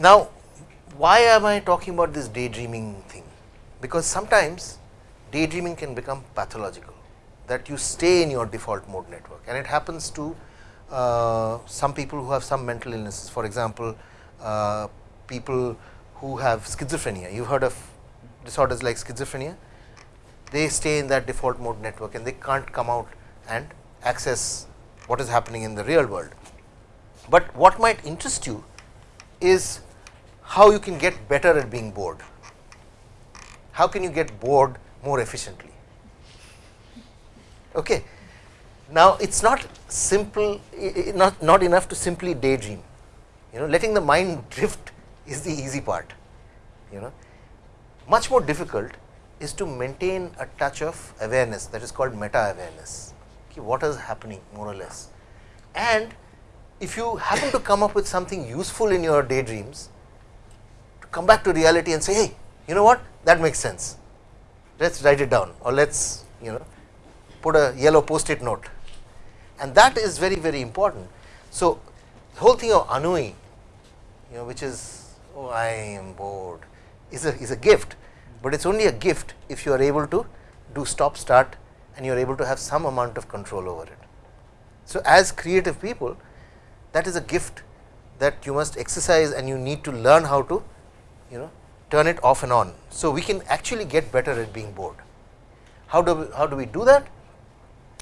Now, why am I talking about this daydreaming thing? Because sometimes daydreaming can become pathological that you stay in your default mode network and it happens to uh, some people who have some mental illnesses. For example, uh, people who have schizophrenia, you have heard of disorders like schizophrenia, they stay in that default mode network and they can't come out and access what is happening in the real world. But what might interest you is how you can get better at being bored. How can you get bored more efficiently? Okay. Now, it is not simple, not, not enough to simply daydream, you know letting the mind drift is the easy part, you know. Much more difficult is to maintain a touch of awareness that is called meta awareness, okay, what is happening more or less. And if you happen to come up with something useful in your daydreams, come back to reality and say, hey, you know what, that makes sense, let us write it down or let us, you know, put a yellow post-it note and that is very, very important. So, the whole thing of ennui, you know, which is, oh, I am bored, is a, is a gift, but it is only a gift if you are able to do stop start and you are able to have some amount of control over it. So, as creative people that is a gift that you must exercise and you need to learn how to you know turn it off and on. So, we can actually get better at being bored. How do we, how do we do that?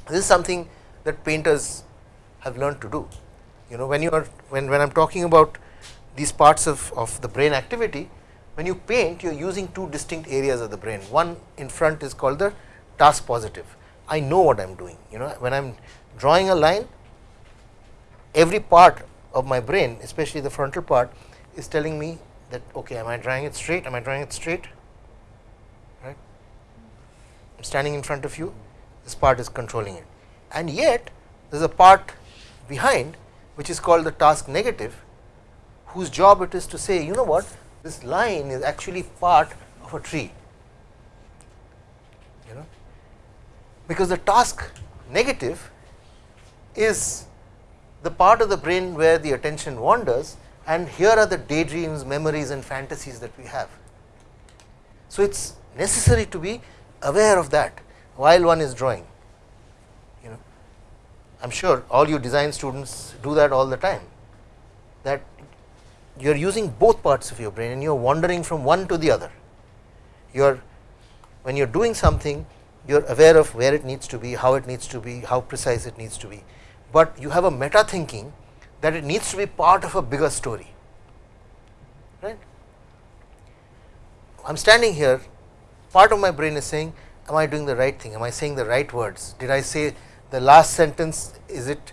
This is something that painters have learned to do. You know when you are when, when I am talking about these parts of, of the brain activity, when you paint you are using two distinct areas of the brain. One in front is called the task positive. I know what I am doing. You know when I am drawing a line, every part of my brain especially the frontal part is telling me that okay am I drawing it straight, am I drawing it straight? Right. I am standing in front of you. This part is controlling it. And yet there is a part behind which is called the task negative whose job it is to say you know what? This line is actually part of a tree. You know? Because the task negative is the part of the brain where the attention wanders and here are the daydreams, memories and fantasies that we have. So, it is necessary to be aware of that while one is drawing. You know I am sure all you design students do that all the time that you are using both parts of your brain and you are wandering from one to the other. You are when you are doing something you are aware of where it needs to be how it needs to be how precise it needs to be. But you have a meta thinking that it needs to be part of a bigger story. Right. I am standing here part of my brain is saying am I doing the right thing? Am I saying the right words? Did I say the last sentence is it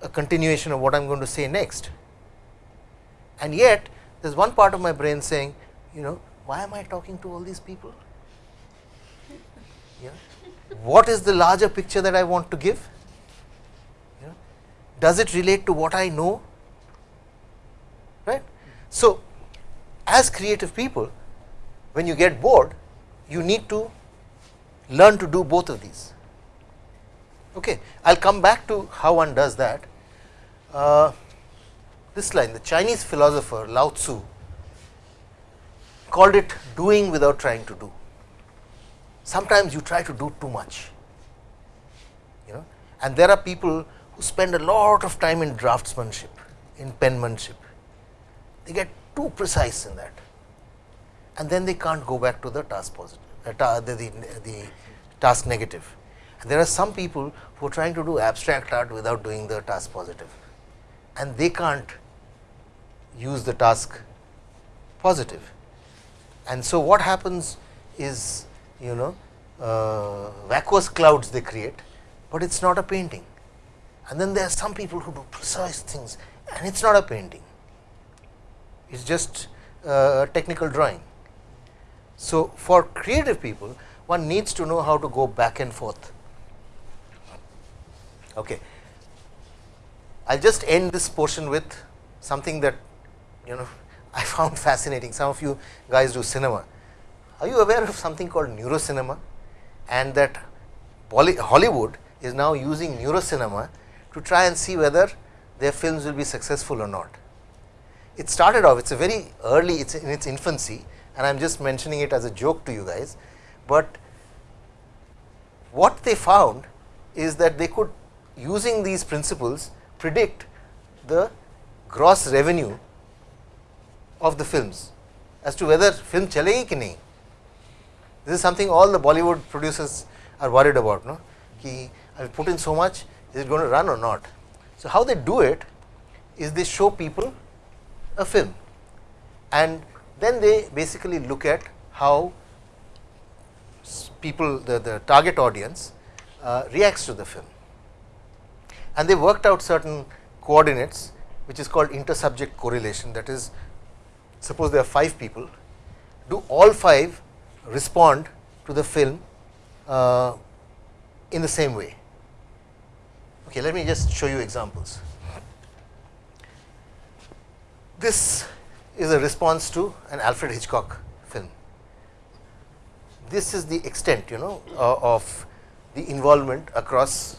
a continuation of what I am going to say next? And yet there is one part of my brain saying you know why am I talking to all these people? Yeah. What is the larger picture that I want to give? Does it relate to what I know? Right. So, as creative people, when you get bored, you need to learn to do both of these. Okay. I will come back to how one does that. Uh, this line, the Chinese philosopher Lao Tzu called it doing without trying to do sometimes you try to do too much you know and there are people spend a lot of time in draftsmanship in penmanship they get too precise in that and then they can't go back to the task positive uh, the, the, the task negative and there are some people who are trying to do abstract art without doing the task positive and they can't use the task positive. positive and so what happens is you know uh, vacuous clouds they create, but it is not a painting. And then there are some people who do precise things and it is not a painting, it is just uh, a technical drawing. So, for creative people one needs to know how to go back and forth. Okay. I will just end this portion with something that you know I found fascinating. Some of you guys do cinema. Are you aware of something called neurocinema and that Hollywood is now using neurocinema to try and see whether their films will be successful or not. it started off, it is a very early, it is in its infancy and I am just mentioning it as a joke to you guys, but what they found is that they could using these principles predict the gross revenue of the films as to whether film chalegi ki nahi. This is something all the Bollywood producers are worried about. No? Ki I will put in so much, is it going to run or not? So, how they do it is they show people a film and then they basically look at how people the, the target audience uh, reacts to the film and they worked out certain coordinates which is called intersubject correlation that is suppose there are 5 people do all 5 respond to the film uh, in the same way. Okay, let me just show you examples. This is a response to an Alfred Hitchcock film. This is the extent you know uh, of the involvement across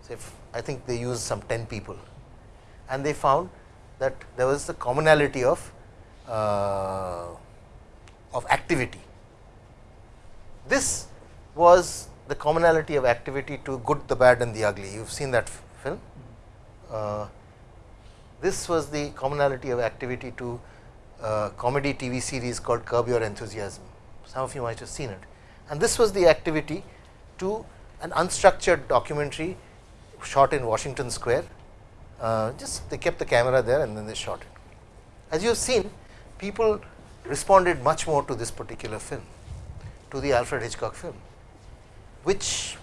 say I think they used some 10 people and they found that there was the commonality of uh, of activity. This was the commonality of activity to good, the bad and the ugly. You have seen that film. Uh, this was the commonality of activity to uh, comedy TV series called Curb Your Enthusiasm. Some of you might have seen it. And this was the activity to an unstructured documentary shot in Washington Square. Uh, just they kept the camera there and then they shot it. As you have seen, people responded much more to this particular film, to the Alfred Hitchcock film which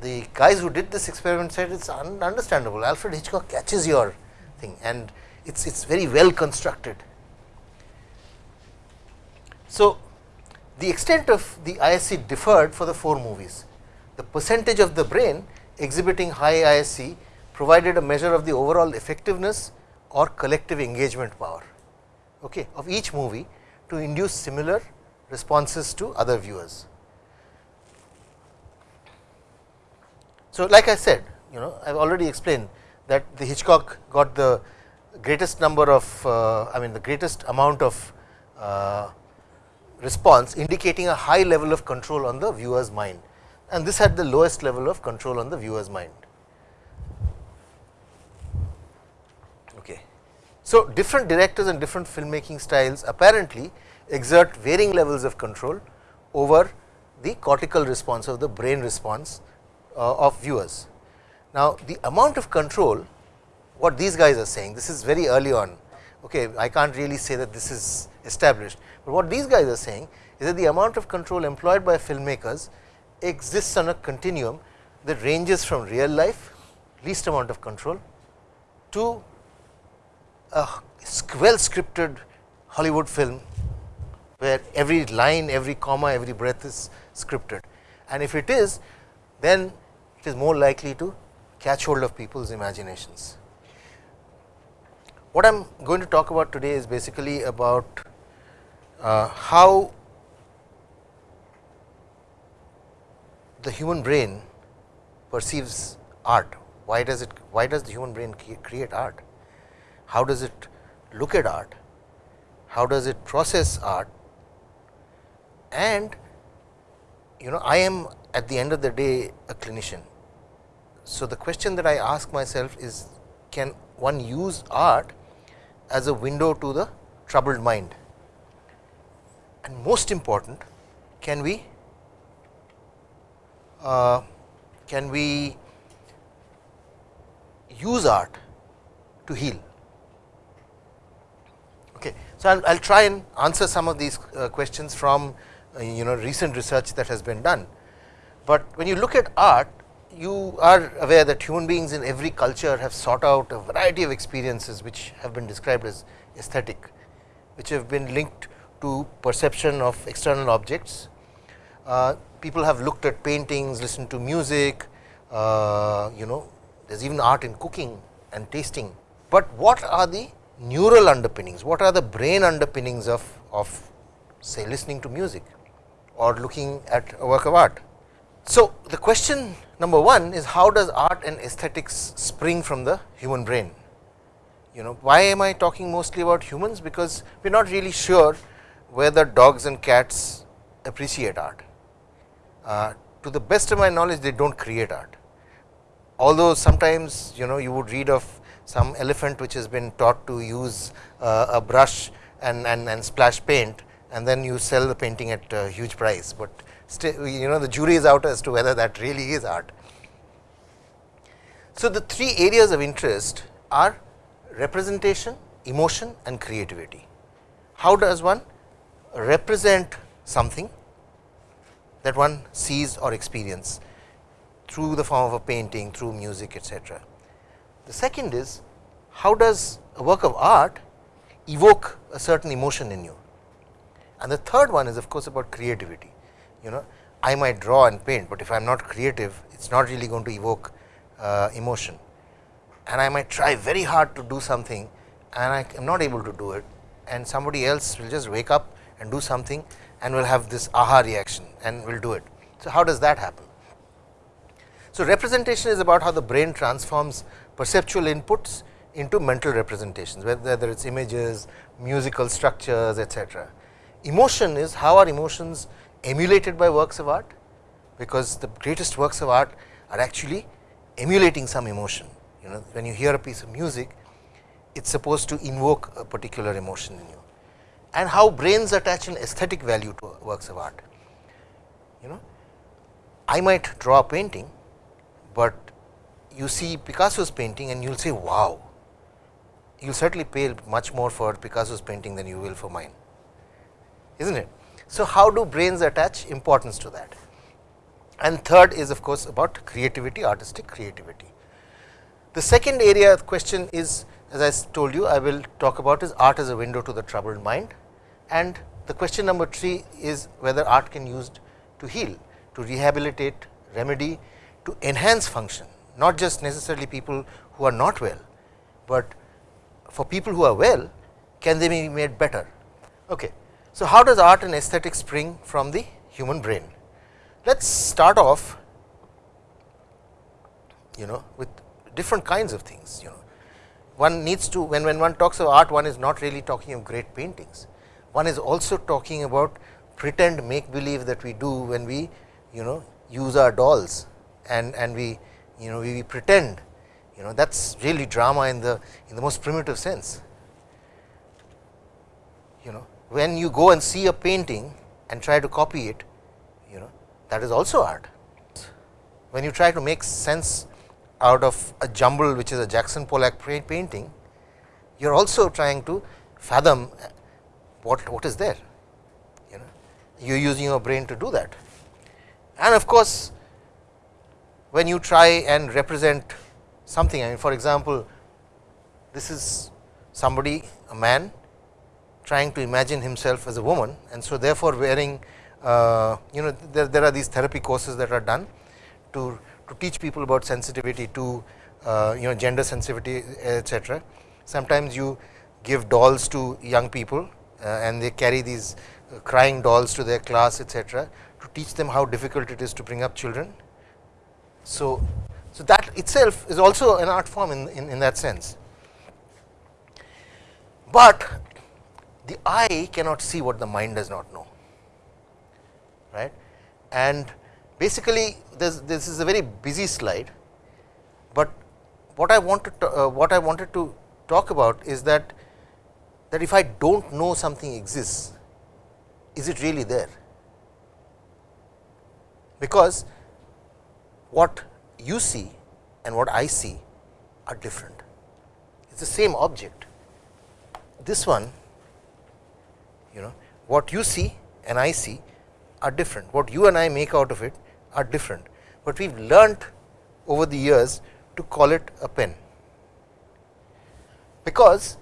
the guys who did this experiment said it is un understandable. Alfred Hitchcock catches your thing and it is it's very well constructed. So, the extent of the ISC differed for the 4 movies. The percentage of the brain exhibiting high ISC provided a measure of the overall effectiveness or collective engagement power okay, of each movie to induce similar responses to other viewers. So, like I said you know I have already explained that the Hitchcock got the greatest number of uh, I mean the greatest amount of uh, response indicating a high level of control on the viewer's mind and this had the lowest level of control on the viewer's mind. Okay. So, different directors and different filmmaking styles apparently exert varying levels of control over the cortical response of the brain response Uh, of viewers. Now, the amount of control what these guys are saying this is very early on okay I can't really say that this is established, but what these guys are saying is that the amount of control employed by filmmakers exists on a continuum that ranges from real life least amount of control to a well scripted Hollywood film where every line, every comma, every breath is scripted. And if it is, then it is more likely to catch hold of people's imaginations. What I am going to talk about today is basically about uh, how the human brain perceives art. Why does it? Why does the human brain create art? How does it look at art? How does it process art? And you know, I am at the end of the day a clinician. So, the question that I ask myself is can one use art as a window to the troubled mind and most important can we uh, can we use art to heal. Okay. So, I will try and answer some of these uh, questions from uh, you know recent research that has been done. But when you look at art you are aware that human beings in every culture have sought out a variety of experiences which have been described as aesthetic, which have been linked to perception of external objects. Uh, people have looked at paintings, listened to music, uh, you know there is even art in cooking and tasting. But what are the neural underpinnings, what are the brain underpinnings of, of say listening to music or looking at a work of art. So, the question number one is how does art and aesthetics spring from the human brain? You know why am I talking mostly about humans? Because we are not really sure whether dogs and cats appreciate art. Uh, to the best of my knowledge, they do not create art. Although sometimes you know you would read of some elephant which has been taught to use uh, a brush and, and, and splash paint and then you sell the painting at a huge price, but you know the jury is out as to whether that really is art. So, the three areas of interest are representation, emotion and creativity. How does one represent something that one sees or experience through the form of a painting, through music etcetera. The second is how does a work of art evoke a certain emotion in you and the third one is of course about creativity. You know I might draw and paint, but if I am not creative it is not really going to evoke uh, emotion and I might try very hard to do something and I am not able to do it and somebody else will just wake up and do something and will have this aha reaction and will do it. So, how does that happen? So, representation is about how the brain transforms perceptual inputs into mental representations, whether it is images, musical structures etcetera. Emotion is how are emotions emulated by works of art, because the greatest works of art are actually emulating some emotion. You know when you hear a piece of music, it is supposed to invoke a particular emotion in you and how brains attach an aesthetic value to works of art. You know, I might draw a painting, but you see Picasso's painting and you will say wow, you will certainly pay much more for Picasso's painting than you will for mine, is not it. So, how do brains attach importance to that? And third is of course, about creativity, artistic creativity. The second area of question is as I told you I will talk about is art as a window to the troubled mind and the question number 3 is whether art can be used to heal, to rehabilitate, remedy, to enhance function, not just necessarily people who are not well, but for people who are well, can they be made better? Okay. So, how does art and aesthetics spring from the human brain? Let us start off you know with different kinds of things you know. One needs to when, when one talks of art one is not really talking of great paintings. One is also talking about pretend make believe that we do when we you know use our dolls and and we you know we, we pretend you know. That is really drama in the in the most primitive sense. You know when you go and see a painting and try to copy it you know that is also art when you try to make sense out of a jumble which is a Jackson Pollock painting you are also trying to fathom uh, what, what is there you know you are using your brain to do that. And of course, when you try and represent something I mean for example, this is somebody a man trying to imagine himself as a woman and so therefore, wearing uh, you know there, there are these therapy courses that are done to, to teach people about sensitivity to uh, you know gender sensitivity etc. Sometimes you give dolls to young people uh, and they carry these uh, crying dolls to their class etc. to teach them how difficult it is to bring up children. So, so that itself is also an art form in, in, in that sense, but the eye cannot see what the mind does not know right and basically this, this is a very busy slide, but what I wanted to, uh, what I wanted to talk about is that that if I do not know something exists, is it really there? Because what you see and what I see are different. It is the same object. This one, what you see and I see are different. What you and I make out of it are different, but we have learnt over the years to call it a pen, because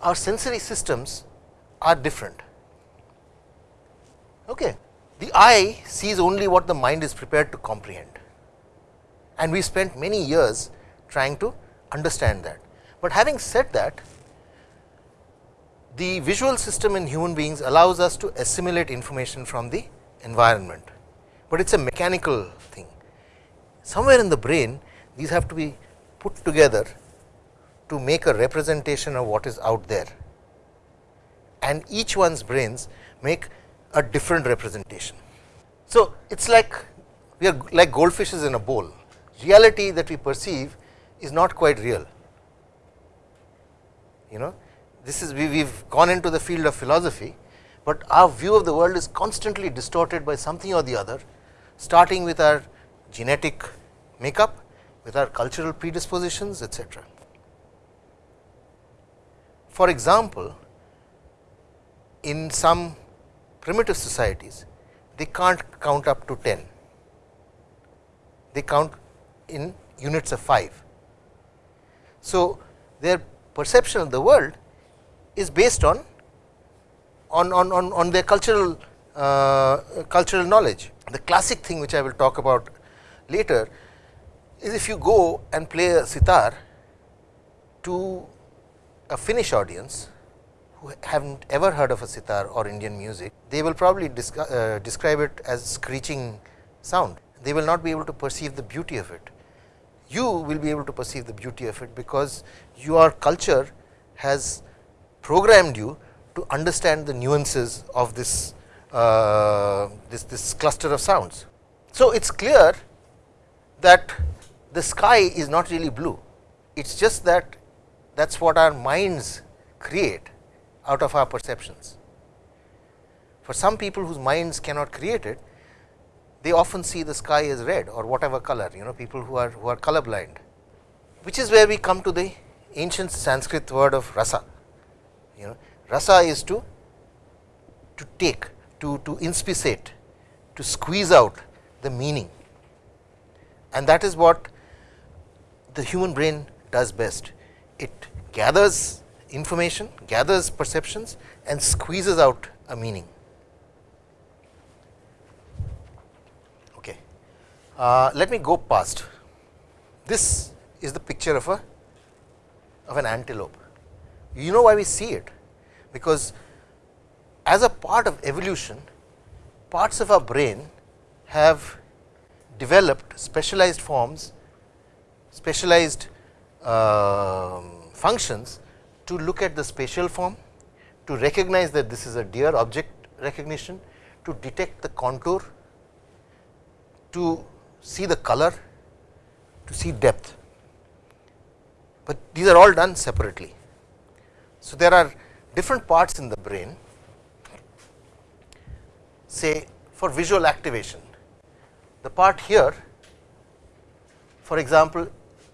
our sensory systems are different. Okay. The eye sees only what the mind is prepared to comprehend and we spent many years trying to understand that. But having said that, the visual system in human beings allows us to assimilate information from the environment, but it is a mechanical thing. Somewhere in the brain these have to be put together to make a representation of what is out there and each one's brains make a different representation. So, it is like we are like goldfishes in a bowl, reality that we perceive is not quite real. You know, this is we have gone into the field of philosophy, but our view of the world is constantly distorted by something or the other, starting with our genetic makeup, with our cultural predispositions, etc. For example, in some primitive societies, they can't count up to 10, they count in units of 5. So, their perception of the world is based on on, on, on, on their cultural uh, cultural knowledge. The classic thing which I will talk about later is if you go and play a sitar to a Finnish audience who have not ever heard of a sitar or Indian music, they will probably uh, describe it as screeching sound. They will not be able to perceive the beauty of it. You will be able to perceive the beauty of it, because your culture has programmed you to understand the nuances of this, uh, this, this cluster of sounds. So, it is clear that the sky is not really blue, it is just that that is what our minds create out of our perceptions. For some people whose minds cannot create it, they often see the sky as red or whatever color, you know people who are who are color blind, which is where we come to the ancient Sanskrit word of rasa. You know, rasa is to to take, to to inspissate, to squeeze out the meaning, and that is what the human brain does best. It gathers information, gathers perceptions and squeezes out a meaning. Okay. Uh, let me go past. This is the picture of a of an antelope. You know why we see it? Because as a part of evolution, parts of our brain have developed specialized forms, specialized uh, functions to look at the spatial form, to recognize that this is a deer object recognition, to detect the contour, to see the color, to see depth, but these are all done separately. So, there are different parts in the brain say for visual activation. The part here for example,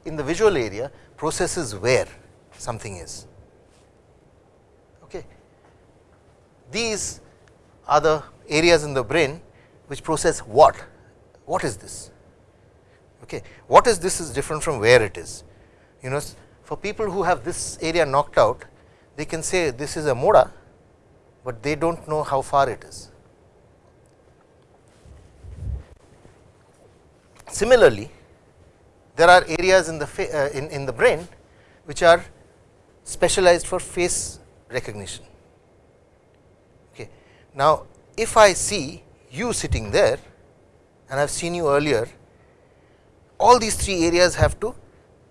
in the visual area processes where something is Okay. These are the areas in the brain which process what, what is this? Okay. What is this is different from where it is. You know for people who have this area knocked out, they can say this is a moda, but they do not know how far it is. Similarly, there are areas in the uh, in, in the brain which are specialized for face recognition. Okay. Now, if I see you sitting there and I have seen you earlier, all these three areas have to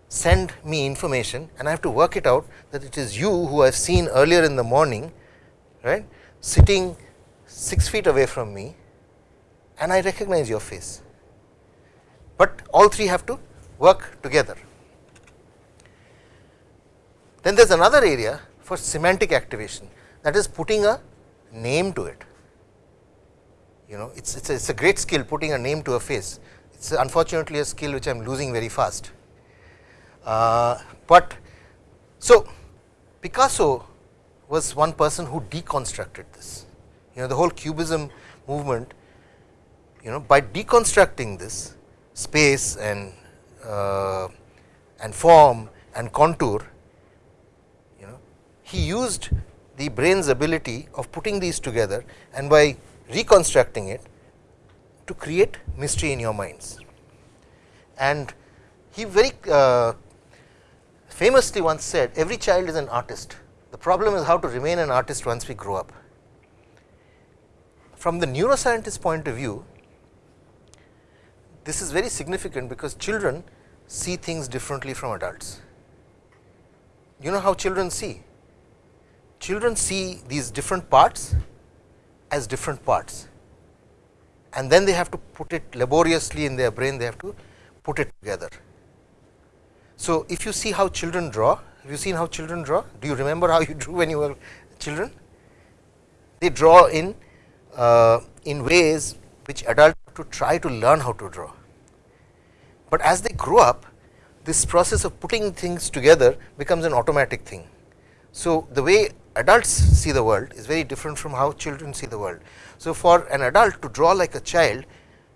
send me information and I have to work it out that it is you who I have seen earlier in the morning right sitting 6 feet away from me and I recognize your face, but all three have to work together. Then there is another area for semantic activation that is putting a name to it. You know, it's it's a, it's a great skill putting a name to a face. It's unfortunately a skill which I am losing very fast. Uh, but so Picasso was one person who deconstructed this. You know, the whole Cubism movement. You know, by deconstructing this space and uh, and form and contour, you know, he used the brain's ability of putting these together and by reconstructing it to create mystery in your minds. And he very uh, famously once said every child is an artist, the problem is how to remain an artist once we grow up. From the neuroscientist point of view, this is very significant because children see things differently from adults. you know how children see? Children see these different parts as different parts and then they have to put it laboriously in their brain, they have to put it together. So, if you see how children draw, have you seen how children draw? Do you remember how you drew when you were children? They draw in uh, in ways which adults have to try to learn how to draw. But as they grow up, this process of putting things together becomes an automatic thing. So, the way adults see the world is very different from how children see the world. So, for an adult to draw like a child,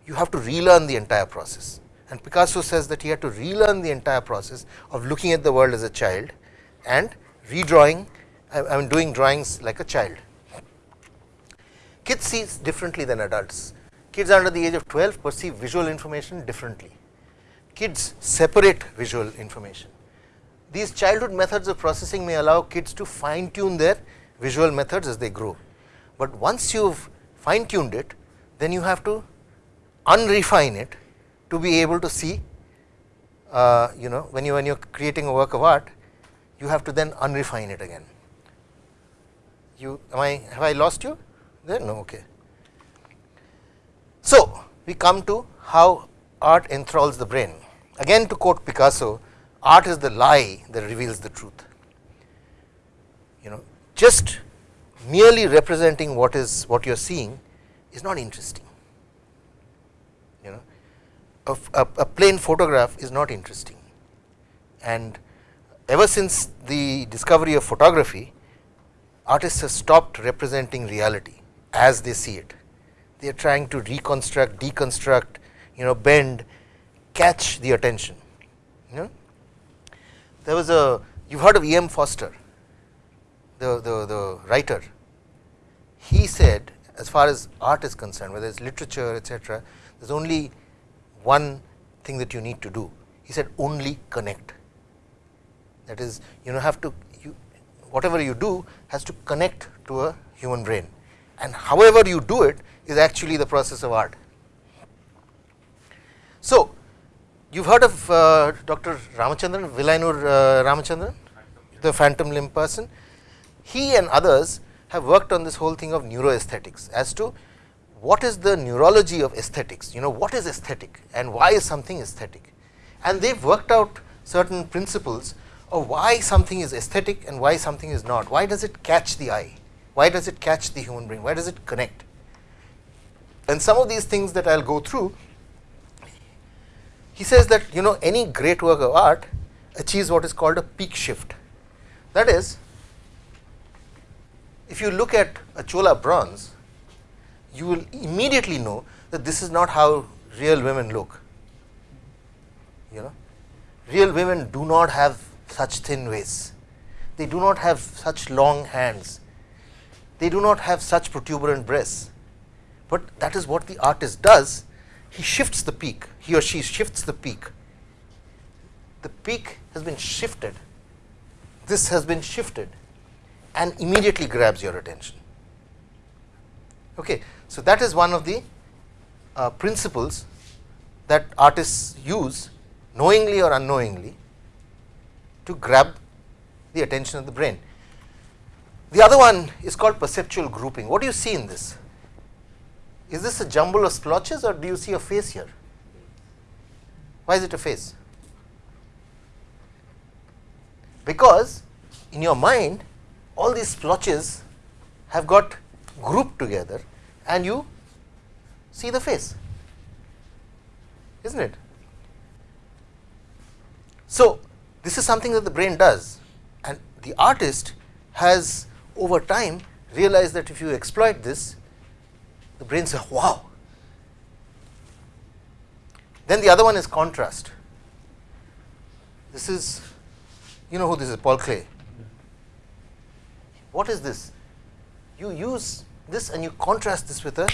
you have to relearn the entire process and Picasso says that he had to relearn the entire process of looking at the world as a child and redrawing I mean doing drawings like a child. Kids see differently than adults. Kids under the age of 12 perceive visual information differently. Kids separate visual information. These childhood methods of processing may allow kids to fine tune their visual methods as they grow, but once you have fine tuned it, then you have to unrefine it to be able to see uh, you know when you when you are creating a work of art you have to then unrefine it again. You am I have I lost you? There? No okay. So, we come to how art enthralls the brain. Again to quote Picasso art is the lie that reveals the truth. You know just merely representing what is what you are seeing is not interesting a, a, a plain photograph is not interesting and ever since the discovery of photography artists have stopped representing reality as they see it. They are trying to reconstruct, deconstruct, you know bend, catch the attention. You know? There was a you have heard of E. M. Forster, the, the, the writer. He said as far as art is concerned, whether it is literature etc., there is only one thing that you need to do. He said only connect that is you know have to you whatever you do has to connect to a human brain and however you do it is actually the process of art. So, you have heard of uh, Dr. Ramachandran, Vilayanur uh, Ramachandran, the phantom limb person. He and others have worked on this whole thing of neuroaesthetics as to what is the neurology of aesthetics, you know what is aesthetic and why is something aesthetic. And they have worked out certain principles of why something is aesthetic and why something is not. Why does it catch the eye? Why does it catch the human brain? Why does it connect? And some of these things that I will go through, he says that you know any great work of art achieves what is called a peak shift. That is, if you look at a Chola bronze, you will immediately know that this is not how real women look. You know, real women do not have such thin waists, they do not have such long hands, they do not have such protuberant breasts, but that is what the artist does. He shifts the peak, he or she shifts the peak. The peak has been shifted, this has been shifted and immediately grabs your attention. Okay. So, that is one of the uh, principles that artists use knowingly or unknowingly to grab the attention of the brain. The other one is called perceptual grouping. What do you see in this? Is this a jumble of splotches or do you see a face here? Why is it a face? Because in your mind all these splotches have got grouped together and you see the face is not it. So, this is something that the brain does and the artist has over time realized that if you exploit this the brain says wow. Then the other one is contrast. This is you know who this is Paul Klee. What is this? You use this and you contrast this with a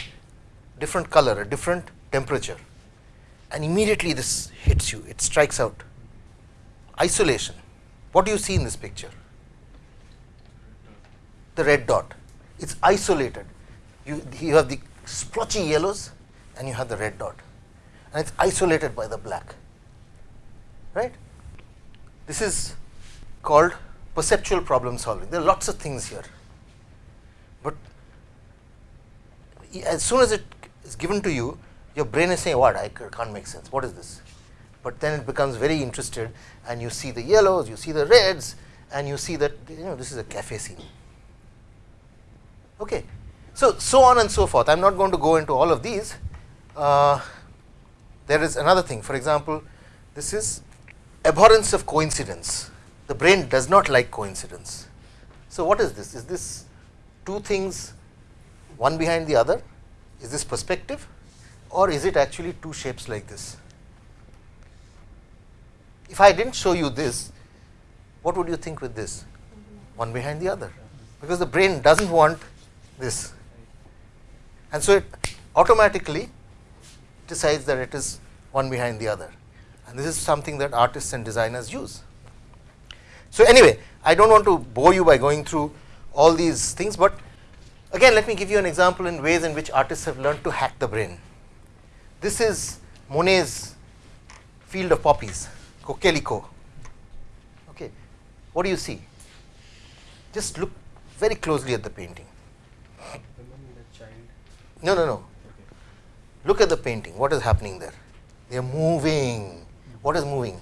different color, a different temperature and immediately this hits you, it strikes out. Isolation, what do you see in this picture? The red dot, it is isolated. You, you have the splotchy yellows and you have the red dot and it is isolated by the black, right. This is called perceptual problem solving. There are lots of things here, but as soon as it is given to you, your brain is saying, "What? I can't make sense. What is this?" But then it becomes very interested, and you see the yellows, you see the reds, and you see that you know this is a cafe scene. Okay, so so on and so forth. I am not going to go into all of these. Uh, there is another thing. For example, this is abhorrence of coincidence. The brain does not like coincidence. So, what is this? Is this two things one behind the other? Is this perspective or is it actually two shapes like this? If I did not show you this, what would you think with this? One behind the other, because the brain does not want this. And so, it automatically decides that it is one behind the other and this is something that artists and designers use. So, anyway I do not want to bore you by going through all these things, but again let me give you an example in ways in which artists have learned to hack the brain. This is Monet's field of poppies, Coquelicot. Okay. What do you see? Just look very closely at the painting. No, no, no. Look at the painting. What is happening there? They are moving. What is moving?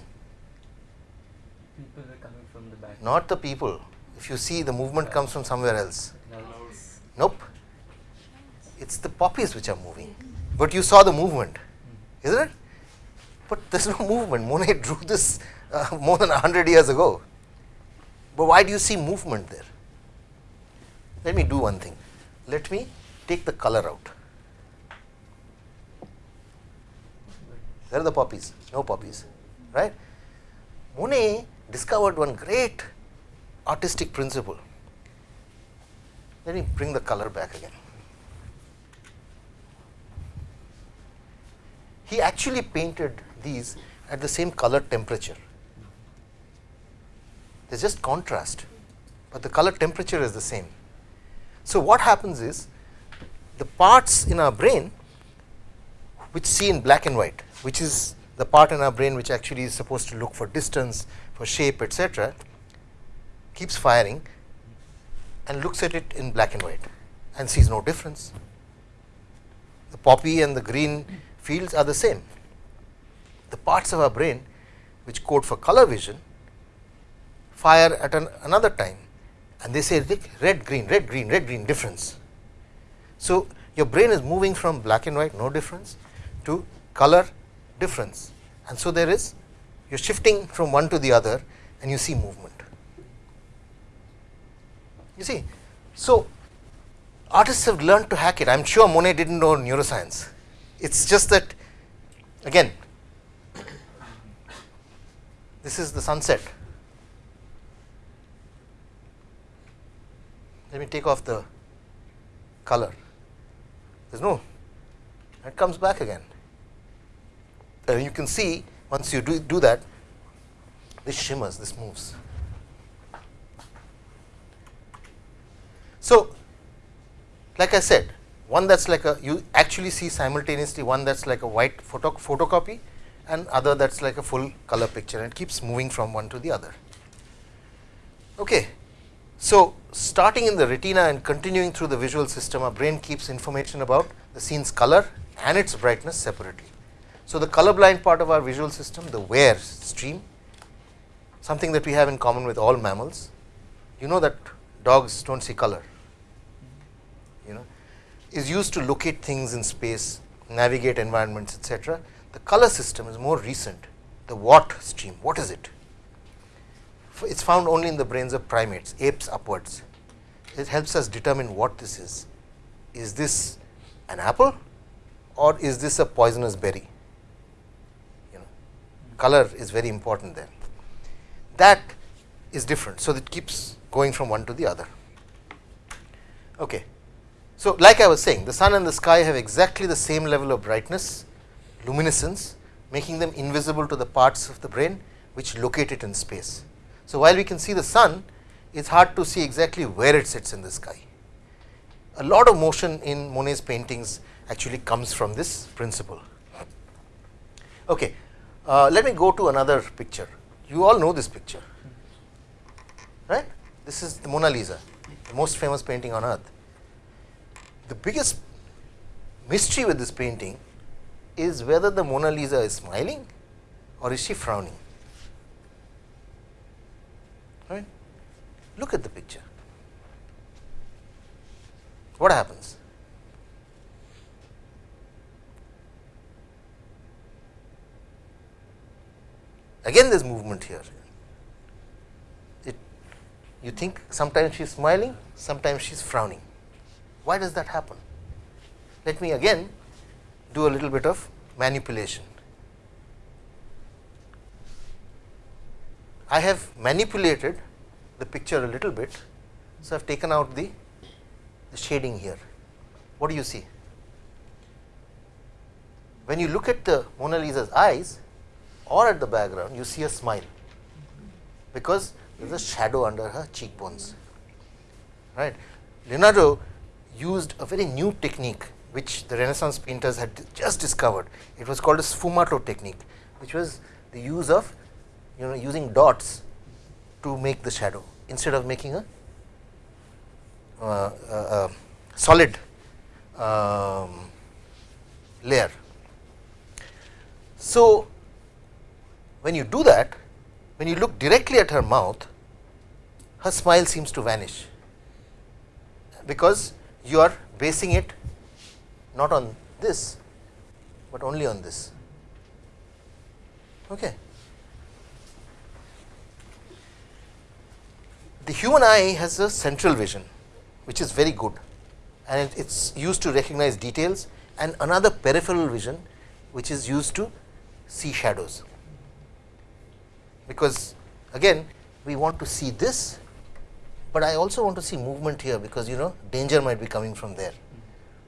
People are coming from the back. Not the people. If you see, the movement comes from somewhere else. Nope. It's the poppies which are moving. But you saw the movement, isn't it? But there's no movement. Monet drew this uh, more than 100 years ago. But why do you see movement there? Let me do one thing. Let me take the color out. Where are the poppies? No poppies, right? Monet discovered one great artistic principle. Let me bring the color back again. He actually painted these at the same color temperature. There's just contrast, but the color temperature is the same. So, what happens is the parts in our brain which see in black and white, which is the part in our brain which actually is supposed to look for distance, for shape, etc., keeps firing and looks at it in black and white and sees no difference. The poppy and the green fields are the same. The parts of our brain which code for color vision fire at an, another time and they say red green red green red green difference. So, your brain is moving from black and white no difference to color difference and so there is you are shifting from one to the other and you see movement. You see, so artists have learned to hack it. I am sure Monet did not know neuroscience. It is just that again this is the sunset. Let me take off the color. There is no, it comes back again. And you can see once you do, do that, this shimmers, this moves. So, like I said, one that is like a you actually see simultaneously one that is like a white photo photocopy and other that is like a full color picture and keeps moving from one to the other. Okay. So, starting in the retina and continuing through the visual system our brain keeps information about the scene's color and its brightness separately. So, the color blind part of our visual system the where stream something that we have in common with all mammals you know that dogs do not see color is used to locate things in space, navigate environments etc. The color system is more recent, the what stream, what is it? It is found only in the brains of primates, apes upwards. It helps us determine what this is. Is this an apple or is this a poisonous berry? You know, color is very important there. That is different. So, it keeps going from one to the other. Okay. So, like I was saying the sun and the sky have exactly the same level of brightness, luminescence making them invisible to the parts of the brain which locate it in space. So, while we can see the sun it is hard to see exactly where it sits in the sky. A lot of motion in Monet's paintings actually comes from this principle. Okay. Uh, let me go to another picture. You all know this picture. right. This is the Mona Lisa, the most famous painting on earth. The biggest mystery with this painting is whether the Mona Lisa is smiling or is she frowning. Right? Look at the picture. What happens? Again, there is movement here. It, you think sometimes she is smiling, sometimes she is frowning. Why does that happen? Let me again do a little bit of manipulation. I have manipulated the picture a little bit. So, I have taken out the, the shading here. What do you see? When you look at the Mona Lisa's eyes or at the background, you see a smile, because there is a shadow under her cheekbones. Right. Leonardo used a very new technique, which the Renaissance painters had just discovered. It was called a sfumato technique, which was the use of you know using dots to make the shadow instead of making a, uh, a solid um, layer. So, when you do that, when you look directly at her mouth, her smile seems to vanish, because you are basing it not on this, but only on this. Okay. The human eye has a central vision, which is very good and it is used to recognize details and another peripheral vision, which is used to see shadows. Because again we want to see this, but I also want to see movement here, because you know danger might be coming from there.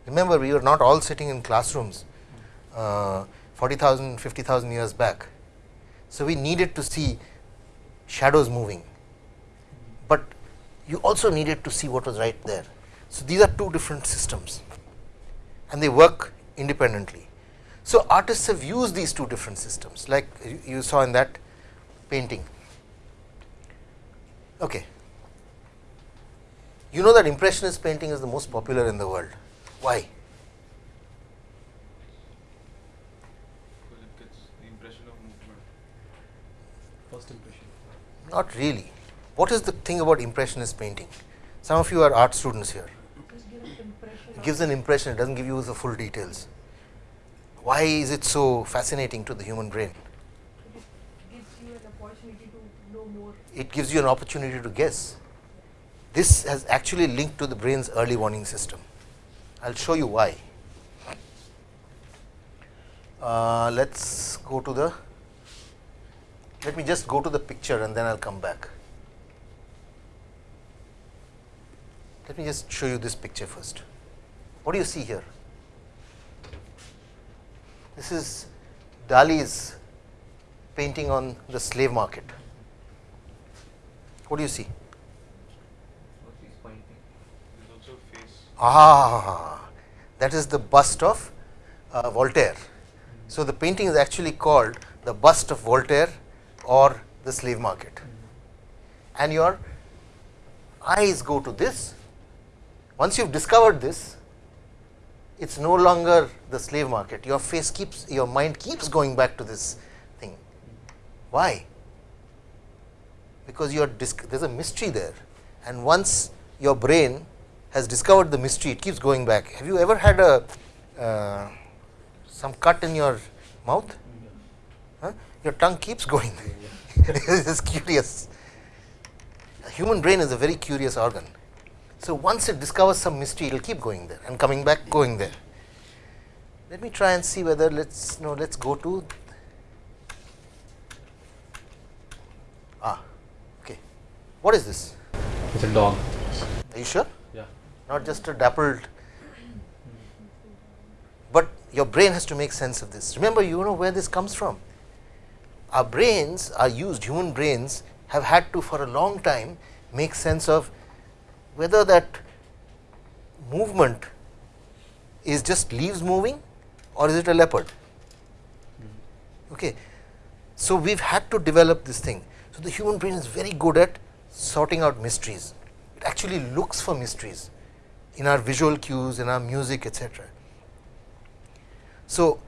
Remember we were not all sitting in classrooms uh, 40,000, 50,000 years back. So, we needed to see shadows moving but you also needed to see what was right there. So, these are two different systems and they work independently. So, artists have used these two different systems like you saw in that painting. Okay. You know that impressionist painting is the most popular in the world. Why? Because it gets the impression of movement. First impression. Not really. What is the thing about impressionist painting? Some of you are art students here. It gives an impression, it does not give you the full details. Why is it so fascinating to the human brain? It gives you an opportunity to know more. It gives you an opportunity to guess. This has actually linked to the brain's early warning system. I will show you why. Uh, let us go to the, let me just go to the picture and then I will come back. Let me just show you this picture first. What do you see here? This is Dali's painting on the slave market. What do you see? What she's pointing. There's also a face. Ah, that is the bust of uh, Voltaire. So, the painting is actually called the bust of Voltaire or the slave market. And your eyes go to this once you have discovered this, it is no longer the slave market. Your face keeps, your mind keeps going back to this thing. Why? Because there is a mystery there, and once your brain has discovered the mystery, it keeps going back. Have you ever had a uh, some cut in your mouth? Huh? Your tongue keeps going. it is curious. A human brain is a very curious organ. So, once it discovers some mystery, it will keep going there and coming back going there. Let me try and see whether let us know let us go to ah okay. What is this? It's a dog. Are you sure? Not just a dappled, but your brain has to make sense of this. Remember, you know where this comes from. Our brains are used, human brains have had to for a long time make sense of whether that movement is just leaves moving or is it a leopard. Mm-hmm. Okay. So, we have had to develop this thing. So, the human brain is very good at sorting out mysteries. It actually looks for mysteries in our visual cues, in our music, etc. So,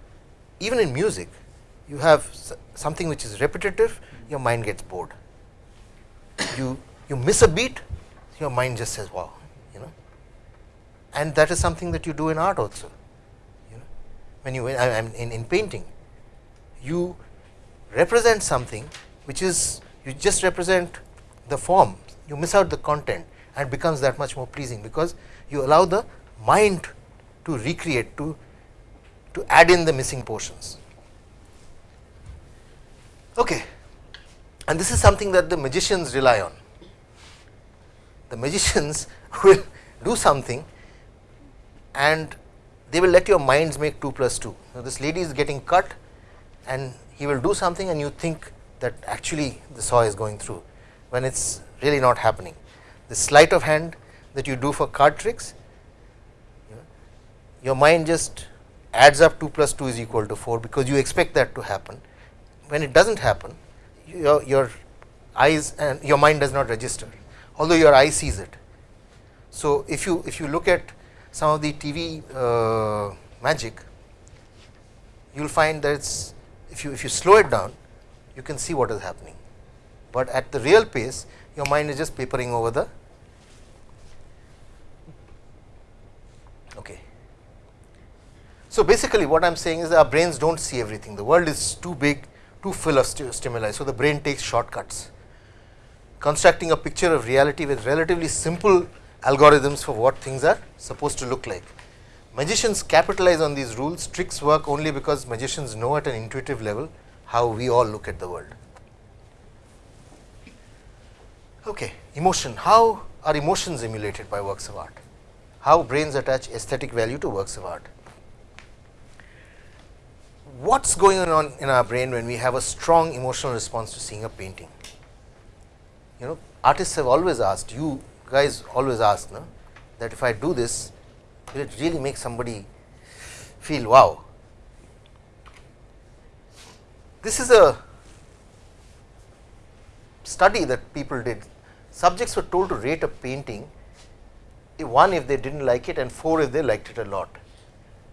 even in music, you have something which is repetitive, your mind gets bored. You you miss a beat, your mind just says, "Wow," you know. And that is something that you do in art also. You know, when you I, I'm in in painting, you represent something which is you just represent the form, you miss out the content and becomes that much more pleasing because you allow the mind to recreate to to add in the missing portions. Okay. And this is something that the magicians rely on. The magicians will do something and they will let your minds make 2 plus 2. Now, this lady is getting cut and he will do something and you think that actually the saw is going through, when it is really not happening. The sleight of hand that you do for card tricks, your mind just adds up 2 plus 2 is equal to 4, because you expect that to happen. When it does not happen, your, your eyes and your mind does not register, although your eye sees it. So, if you if you look at some of the TV uh, magic, you will find that it's if you if you slow it down, you can see what is happening, but at the real pace, your mind is just papering over the. Okay. So, basically what I am saying is our brains do not see everything, the world is too big, too full of stimuli. So, the brain takes shortcuts, constructing a picture of reality with relatively simple algorithms for what things are supposed to look like. Magicians capitalize on these rules, tricks work only because magicians know at an intuitive level how we all look at the world. Okay, emotion, how are emotions emulated by works of art? How brains attach aesthetic value to works of art? What is going on in our brain when we have a strong emotional response to seeing a painting? You know, artists have always asked, you guys always ask, no, that if I do this, will it really make somebody feel wow? This is a study that people did. Subjects were told to rate a painting, one if they did not like it and four if they liked it a lot.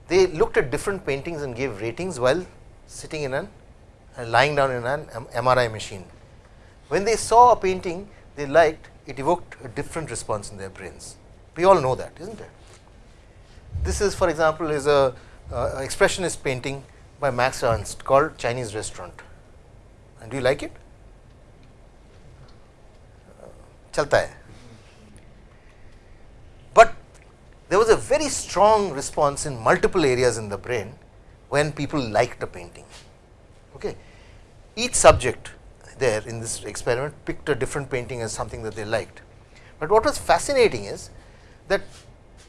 They looked at different paintings and gave ratings while sitting in an uh, lying down in an MRI machine. When they saw a painting they liked, it evoked a different response in their brains. We all know that, is not it? This is for example, is a uh, expressionist painting by Max Ernst called Chinese Restaurant. And do you like it? Chalta hai. But there was a very strong response in multiple areas in the brain when people liked a painting. Okay. Each subject there in this experiment picked a different painting as something that they liked. But what was fascinating is that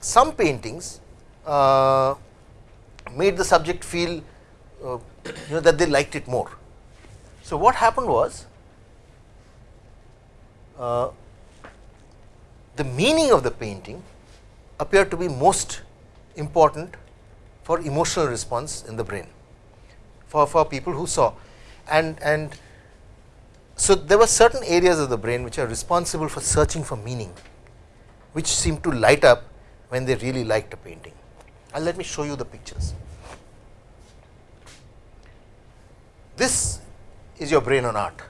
some paintings uh, made the subject feel uh, you know that they liked it more. So, what happened was uh, the meaning of the painting appeared to be most important for emotional response in the brain for, for people who saw. And and so there were certain areas of the brain which are responsible for searching for meaning which seem to light up when they really liked a painting. And let me show you the pictures. This is your brain on art.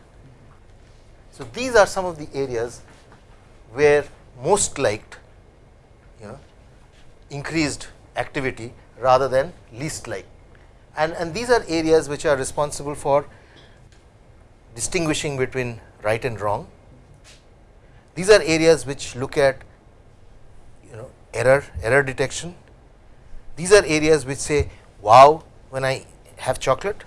So these are some of the areas where most liked you know increased activity rather than least like. And and these are areas which are responsible for distinguishing between right and wrong. These are areas which look at you know error error detection. These are areas which say wow when i have chocolate.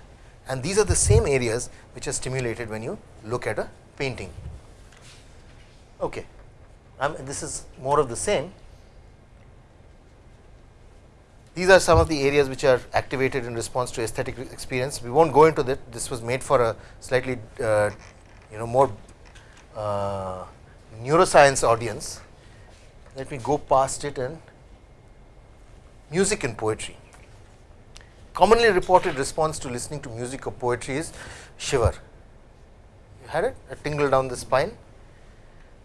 And these are the same areas which are stimulated when you look at a painting. Okay. Um, this is more of the same these are some of the areas which are activated in response to aesthetic experience. We will not go into that, this was made for a slightly uh, you know more uh, neuroscience audience. Let me go past it and music and poetry. Commonly reported response to listening to music or poetry is shiver. You had it, a tingle down the spine.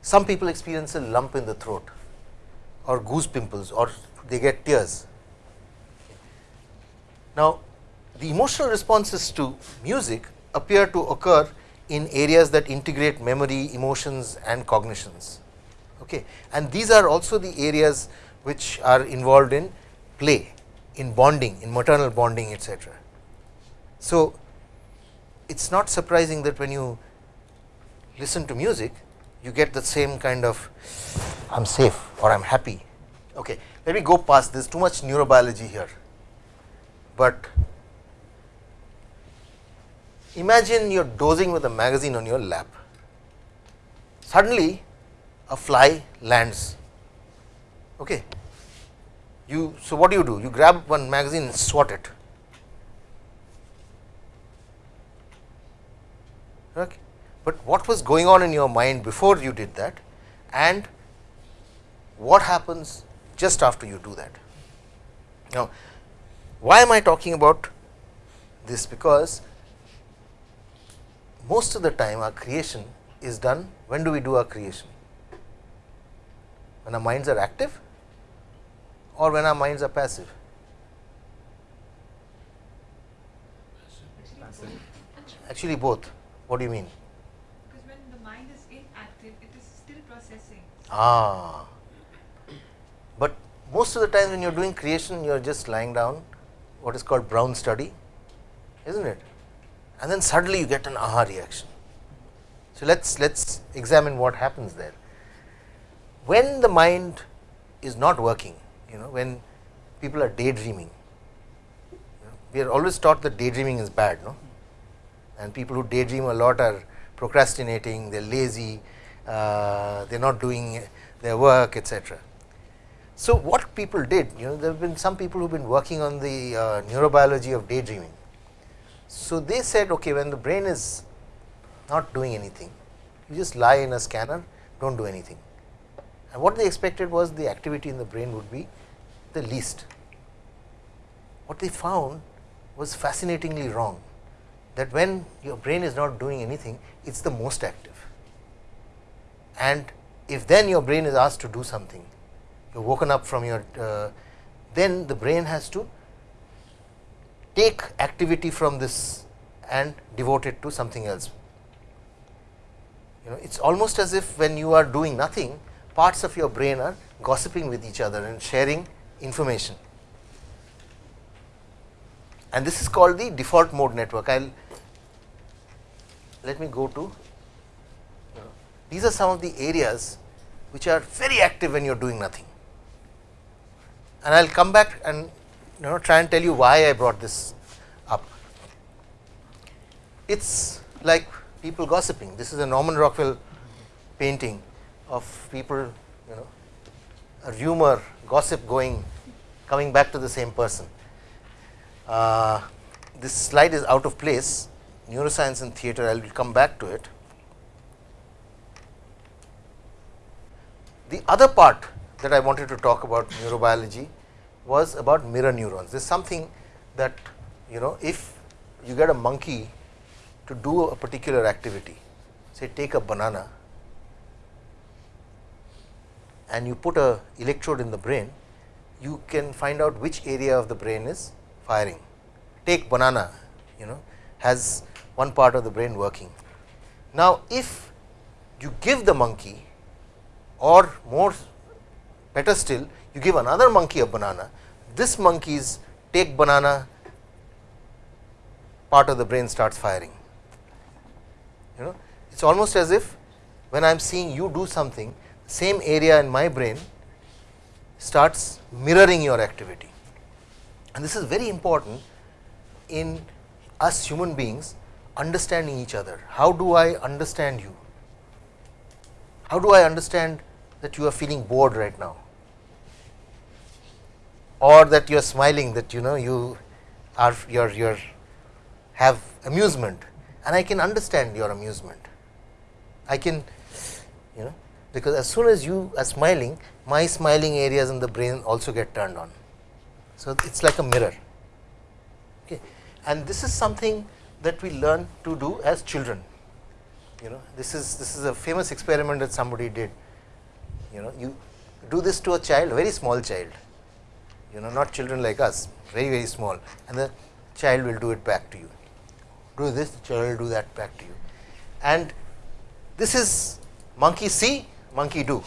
some people experience a lump in the throat or goose pimples or they get tears. Now, the emotional responses to music appear to occur in areas that integrate memory, emotions and cognitions. Okay. And these are also the areas which are involved in play, in bonding, in maternal bonding etc. So, it is not surprising that when you listen to music, you get the same kind of I am safe or I am happy. Okay. Let me go past this too much neurobiology here, but imagine you are dozing with a magazine on your lap. Suddenly a fly lands. Okay. You so what do you do? You grab one magazine and swat it. Okay. But what was going on in your mind before you did that and what happens just after you do that. Now, why am I talking about this? Because most of the time our creation is done when do we do our creation? When our minds are active or when our minds are passive? Actually both. What do you mean? Because when the mind is inactive, it is still processing. Ah, but most of the time when you are doing creation, you are just lying down, what is called brown study, isn't it? And then suddenly you get an aha reaction. So let's let's examine what happens there. When the mind is not working, you know, when people are daydreaming, we are always taught that daydreaming is bad, no? and people who daydream a lot are procrastinating, they are lazy, uh, they are not doing their work etc. So, what people did you know there have been some people who have been working on the uh, neurobiology of daydreaming. So, they said okay when the brain is not doing anything you just lie in a scanner do not do anything and what they expected was the activity in the brain would be the least. What they found was fascinatingly wrong that when your brain is not doing anything, it is the most active. And if then your brain is asked to do something, woken up from your, uh, then the brain has to take activity from this and devote it to something else. You know, it is almost as if when you are doing nothing, parts of your brain are gossiping with each other and sharing information. And this is called the default mode network. I will let me go to these are some of the areas which are very active when you are doing nothing. And I will come back and you know try and tell you why I brought this up. It is like people gossiping. This is a Norman Rockwell painting of people you know a rumor gossip going coming back to the same person. Uh, this slide is out of place neuroscience and theatre, I will come back to it. The other part that I wanted to talk about neurobiology was about mirror neurons. This is something that you know if you get a monkey to do a particular activity, say take a banana and you put a electrode in the brain, you can find out which area of the brain is firing. Take banana, you know, has one part of the brain working. Now, if you give the monkey or more better still you give another monkey a banana, this monkey's take banana part of the brain starts firing. You know it is almost as if when I am seeing you do something same area in my brain starts mirroring your activity and this is very important in us human beings understanding each other. How do I understand you? How do I understand that you are feeling bored right now or that you are smiling that you know you are your your have amusement and I can understand your amusement. I can you know because as soon as you are smiling my smiling areas in the brain also get turned on. So, it is like a mirror okay. and this is something that we learn to do as children. You know, this is this is a famous experiment that somebody did. You know, you do this to a child, very small child. You know, not children like us, very very small, and the child will do it back to you. Do this, the child will do that back to you, and this is monkey see, monkey do.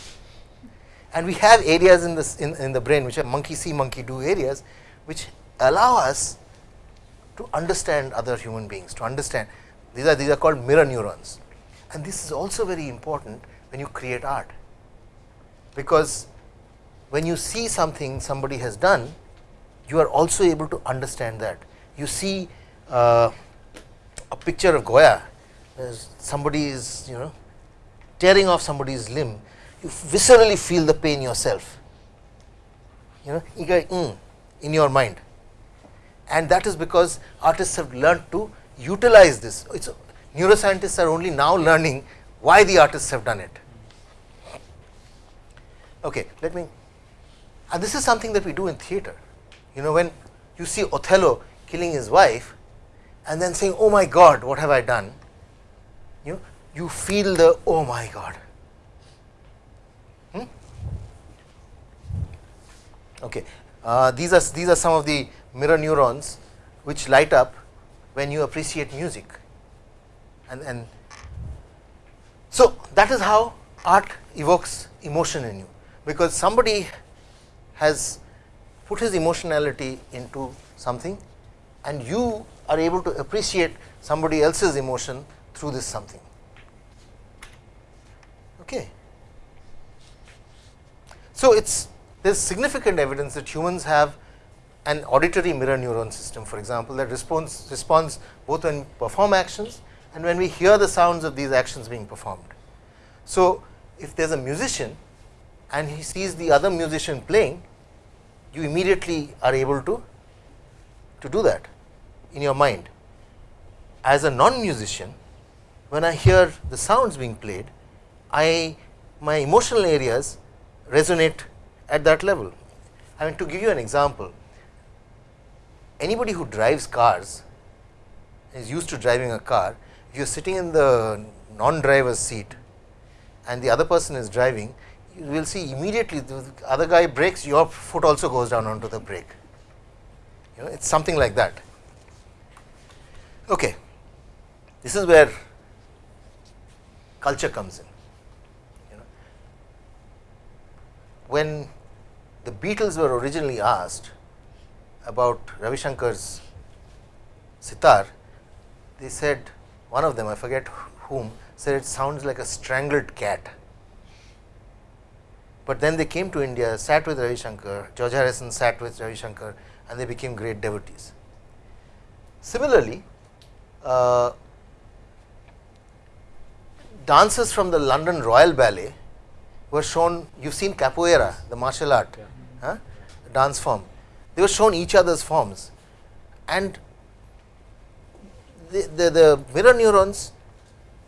And we have areas in this in, in the brain which are monkey see, monkey do areas, which allow us to understand other human beings, to understand these are these are called mirror neurons. And this is also very important when you create art, because when you see something somebody has done, you are also able to understand that. You see uh, a picture of Goya, somebody is you know tearing off somebody's limb, you viscerally feel the pain yourself. You know, mm, in your mind, and that is because artists have learned to utilize this. It's neuroscientists are only now learning why the artists have done it. Okay, let me. And this is something that we do in theater. You know, when you see Othello killing his wife, and then saying, "Oh my God, what have I done?" You know, you feel the "Oh my God." Hmm? Okay, uh, these are these are some of the mirror neurons which light up when you appreciate music, and and so that is how art evokes emotion in you, because somebody has put his emotionality into something, and you are able to appreciate somebody else's emotion through this something. Okay. So, it is there is significant evidence that humans have an auditory mirror neuron system for example, that responds responds both when we perform actions and when we hear the sounds of these actions being performed. So, if there is a musician and he sees the other musician playing, you immediately are able to, to do that in your mind. As a non-musician, when I hear the sounds being played, I my emotional areas resonate at that level. I mean to give you an example, anybody who drives cars is used to driving a car, if you are sitting in the non-driver's seat and the other person is driving, you will see immediately the other guy brakes your foot also goes down onto the brake. You know, it is something like that. Okay. This is where culture comes in. You know. When the Beatles were originally asked about Ravi Shankar's sitar, they said one of them, I forget whom, said it sounds like a strangled cat. But then they came to India, sat with Ravi Shankar, George Harrison sat with Ravi Shankar and they became great devotees. Similarly, uh, dancers from the London Royal Ballet were shown, you have seen capoeira, the martial art, Yeah. huh, dance form, they were shown each other's forms and the, the, the mirror neurons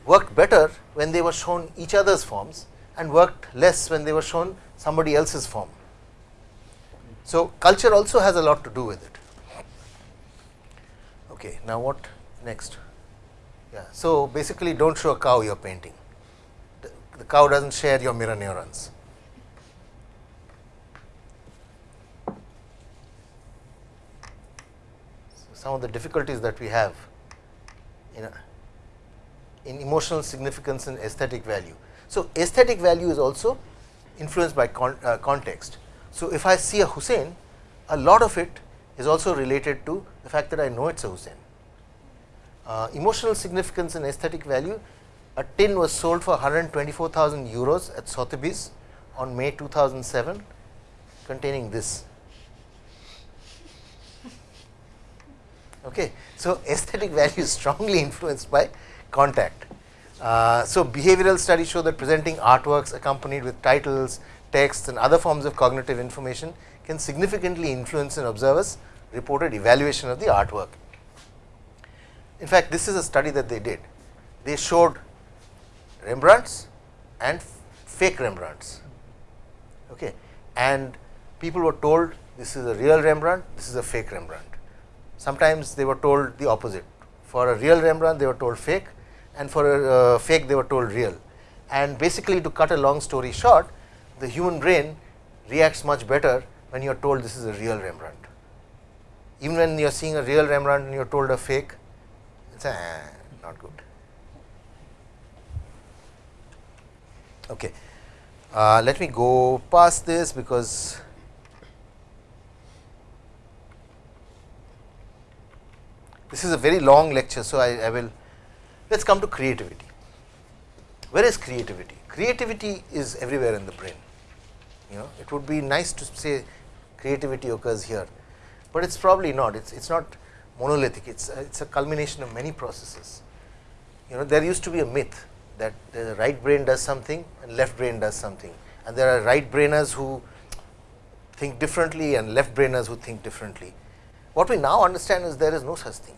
worked better when they were shown each other's forms and worked less when they were shown somebody else's form. So, culture also has a lot to do with it. Okay, now what next? Yeah, so basically do not show a cow you are painting, the, the cow does not share your mirror neurons. So, some of the difficulties that we have in, a, in emotional significance and aesthetic value. So, aesthetic value is also influenced by con, uh, context. So, if I see a Husain, a lot of it is also related to the fact that I know it is a Husain. Uh, emotional significance and aesthetic value, a tin was sold for 124,000 euros at Sotheby's on May 2007 containing this. Okay. So, aesthetic value is strongly influenced by contact. Uh, so, behavioral studies show that presenting artworks accompanied with titles, texts and other forms of cognitive information can significantly influence an observer's reported evaluation of the artwork. In fact, this is a study that they did. They showed Rembrandts and fake Rembrandts okay. and people were told this is a real Rembrandt, this is a fake Rembrandt. Sometimes they were told the opposite for a real Rembrandt they were told fake and for a uh, fake they were told real. And basically to cut a long story short, the human brain reacts much better when you are told this is a real Rembrandt. Even when you are seeing a real Rembrandt and you are told a fake, it's a, not good. Okay. Uh, let me go past this because this is a very long lecture. So, I, I will let us come to creativity. Where is creativity? Creativity is everywhere in the brain. You know, it would be nice to say creativity occurs here, but it's probably not. It's it's not monolithic. It's a, it's a culmination of many processes. You know, there used to be a myth that the right brain does something and left brain does something, and there are right brainers who think differently and left brainers who think differently. What we now understand is there is no such thing,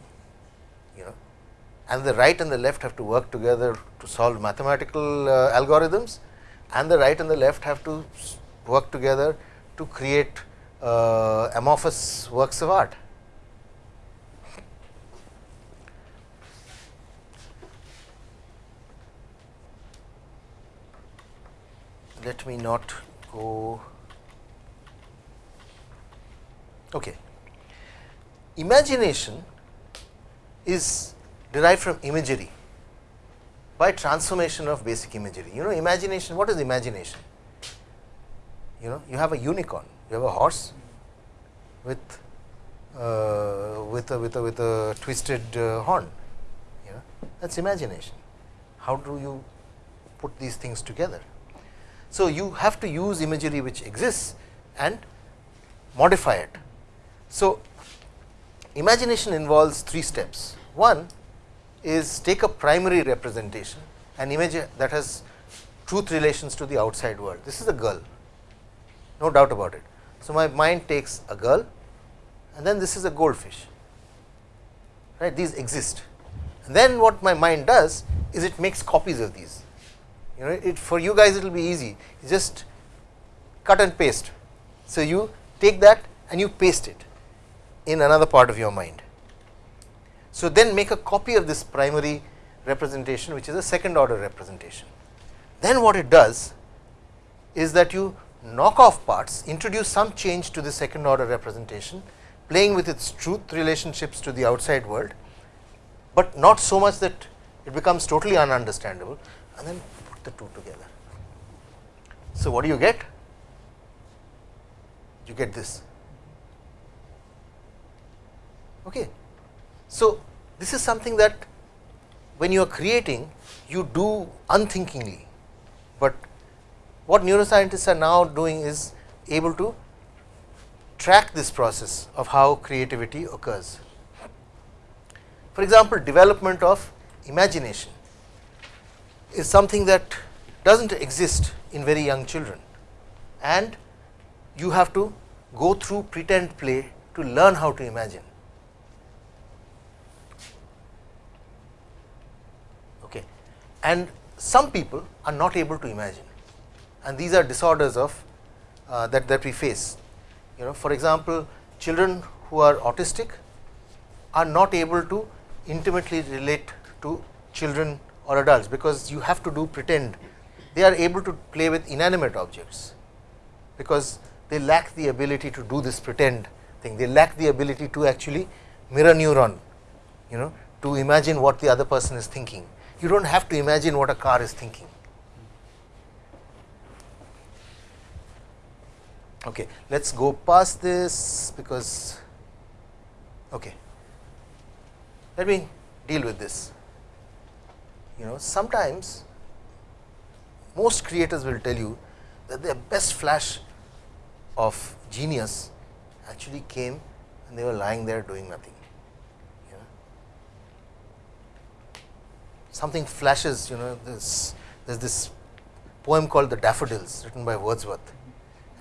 and the right and the left have to work together to solve mathematical uh, algorithms, and the right and the left have to work together to create uh, amorphous works of art. Let me not go. Okay. Imagination is derived from imagery by transformation of basic imagery. You know imagination, what is imagination? You know you have a unicorn, you have a horse with uh, with a with a with a twisted uh, horn, you know that is imagination. How do you put these things together? So, you have to use imagery which exists and modify it. So, imagination involves three steps. One is take a primary representation, an image that has truth relations to the outside world. This is a girl, no doubt about it. So, my mind takes a girl and then this is a goldfish, right? These exist. And then what my mind does is it makes copies of these. You know, it for you guys it will be easy, just cut and paste. So, you take that and you paste it in another part of your mind. So, then make a copy of this primary representation which is a second order representation. Then what it does is that you knock off parts, introduce some change to the second order representation, playing with its truth relationships to the outside world, but not so much that it becomes totally ununderstandable and then put the two together. So, what do you get? You get this. Okay. So, this is something that when you are creating you do unthinkingly, but what neuroscientists are now doing is able to track this process of how creativity occurs. For example, development of imagination is something that does not exist in very young children and you have to go through pretend play to learn how to imagine. Okay. And some people are not able to imagine and these are disorders of uh, that, that we face. You know for example, children who are autistic are not able to intimately relate to children or adults, because you have to do pretend they are able to play with inanimate objects, because they lack the ability to do this pretend thing, they lack the ability to actually mirror neuron you know to imagine what the other person is thinking. You do not have to imagine what a car is thinking. Okay, let us go past this because okay. let me deal with this. You know sometimes most creators will tell you that their best flash of genius actually came and they were lying there doing nothing. You know. Something flashes, you know, this there is this poem called The Daffodils written by Wordsworth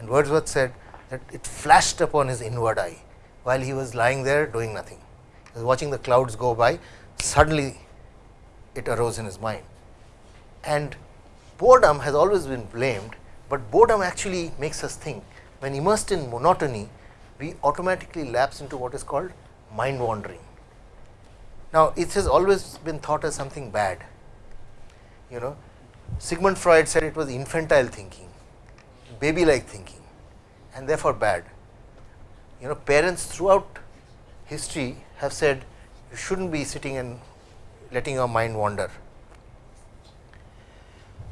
and Wordsworth said that it flashed upon his inward eye while he was lying there doing nothing. He was watching the clouds go by, suddenly it arose in his mind. And boredom has always been blamed, but boredom actually makes us think. When immersed in monotony, we automatically lapse into what is called mind wandering. Now, it has always been thought as something bad, you know, Sigmund Freud said it was infantile thinking, baby like thinking and therefore bad. You know, parents throughout history have said you shouldn't be sitting and letting your mind wander.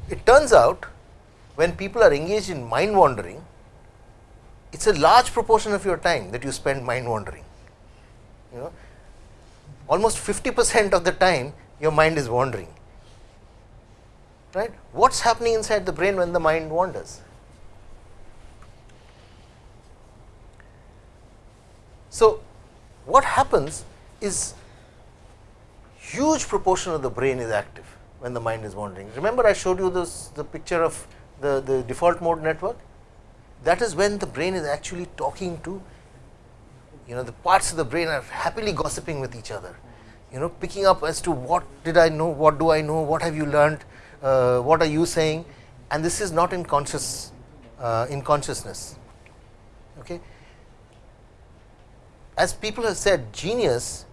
It turns out when people are engaged in mind wandering, it is a large proportion of your time that you spend mind wandering. You know, almost 50 percent of the time your mind is wandering. Right? What is happening inside the brain when the mind wanders? So, what happens is huge proportion of the brain is active when the mind is wandering. Remember I showed you this the picture of the, the default mode network that is when the brain is actually talking to you know the parts of the brain are happily gossiping with each other you know picking up as to what did I know, what do I know, what have you learned, uh, what are you saying and this is not in conscious uh, in consciousness. Okay. As people have said genius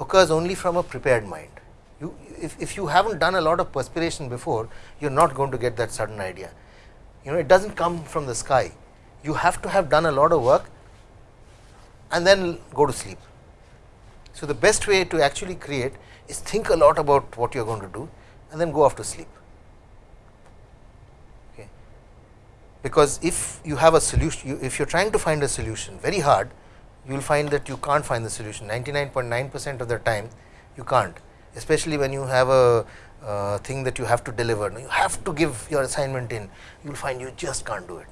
occurs only from a prepared mind. You, if, if you have not done a lot of perspiration before, you are not going to get that sudden idea. You know, it does not come from the sky. You have to have done a lot of work and then go to sleep. So, the best way to actually create is think a lot about what you are going to do and then go off to sleep. Okay. Because if you have a solution, you, if you are trying to find a solution very hard, you will find that you can't find the solution 99.9 percent of the time you can't especially when you have a uh, thing that you have to deliver you have to give your assignment in you will find you just can't do it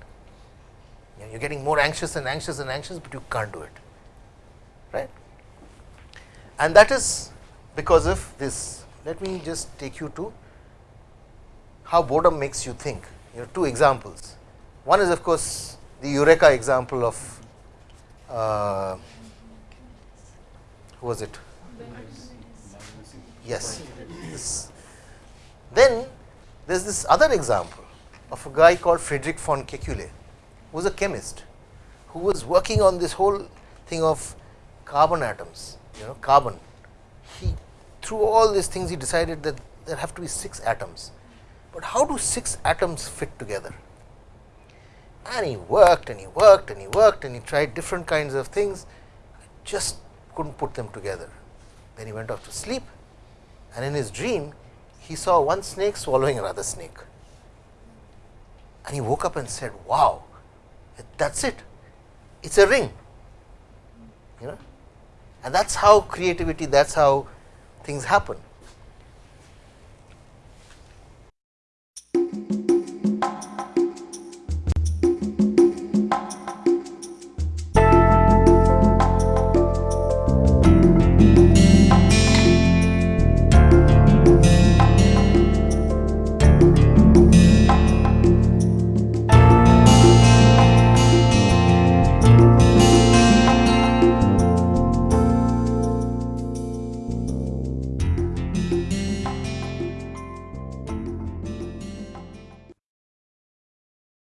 you are getting more anxious and anxious and anxious, but you can't do it right and that is because of this let me just take you to how boredom makes you think you know two examples one is of course the eureka example of uh, who was it? Yes. This. Then there is this other example of a guy called Friedrich von Kekule, who was a chemist, who was working on this whole thing of carbon atoms, you know, carbon. He through all these things he decided that there have to be 6 atoms, but how do 6 atoms fit together? and he worked and he worked and he worked and he tried different kinds of things just could not put them together. Then he went off to sleep and in his dream he saw one snake swallowing another snake and he woke up and said wow that is it it is a ring you know and that is how creativity that is how things happen